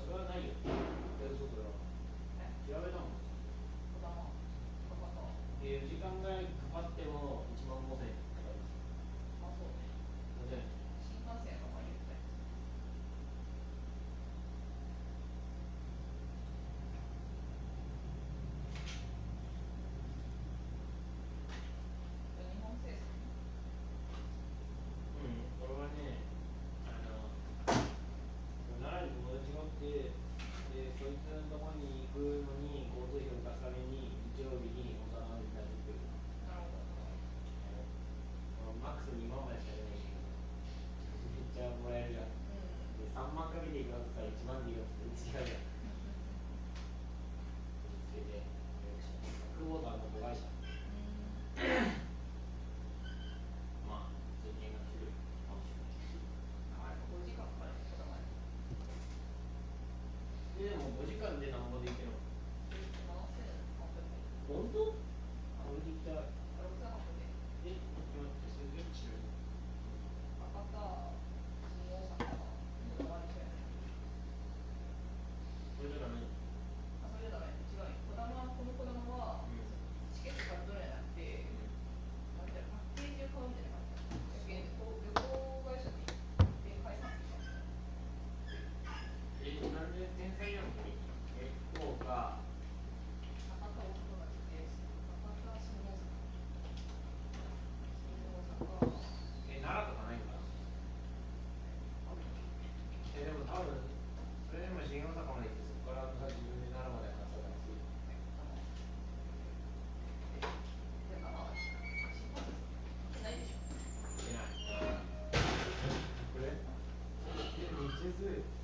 それはないよ。時間がかかってもでも5時間で何んでいける本当え、待って、それ違う。あるそれでも新大阪まで行ってそこから自分になるまでだい。で日中